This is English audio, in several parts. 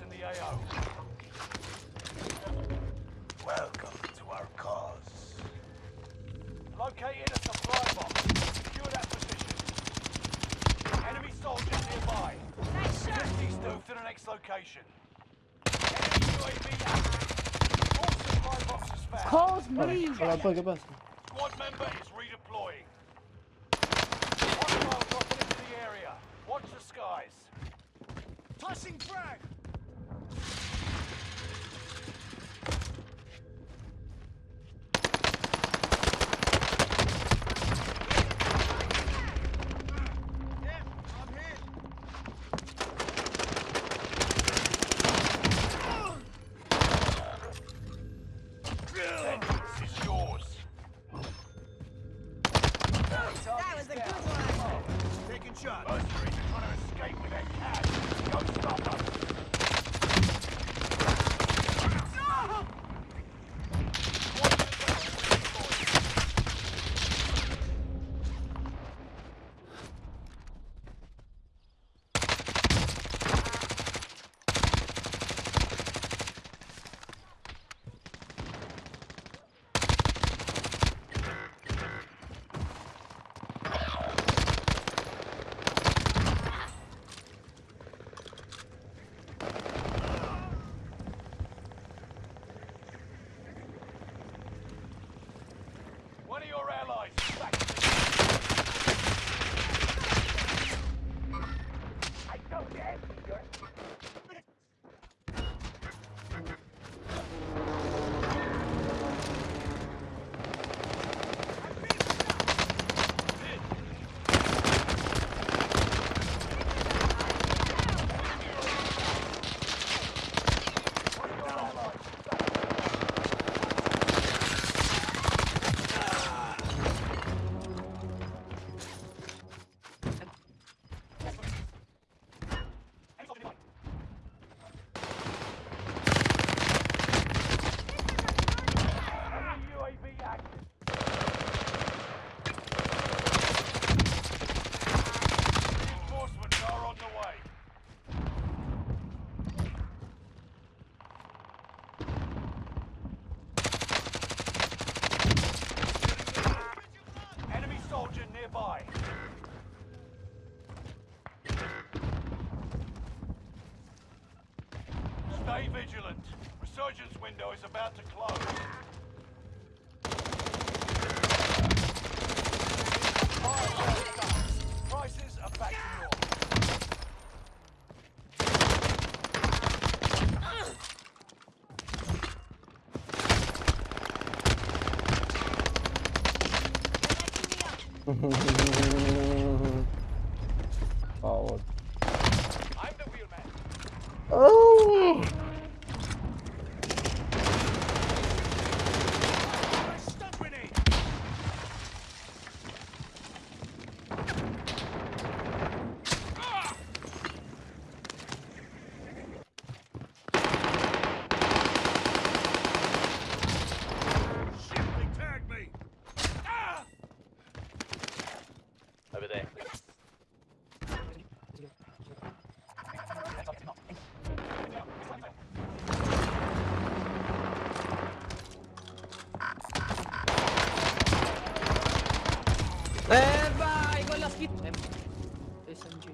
targets in the AO. Welcome to our cause. Located a supply box. Secure that position. Enemy soldiers nearby. Nice shot. 50 move to the next location. Enemy UAV active. All supply boxes found. Calls me. Allora, poi che passa? Squad member is redeploying. Hostile dropping into the area. Watch the skies. Tossing frag! That was a good one. Taking shots. Mercenaries are trying to escape with their cash. Go stop them. One of your allies is back in the I don't get your Enemy UAV active. Reinforcements are on the way. Enemy soldier Stay vigilant. Resurgence window is about to close. Cavolo. I'm the wheelman. Oh! Eh vai con la schifo. Eh, SMG.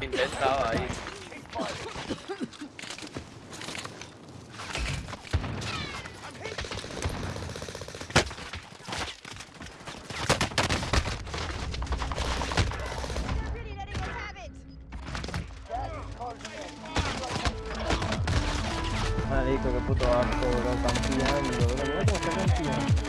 Intentaba ahí. Marico, qué puto asco, bro, campeando, bro, mira cómo está campeando.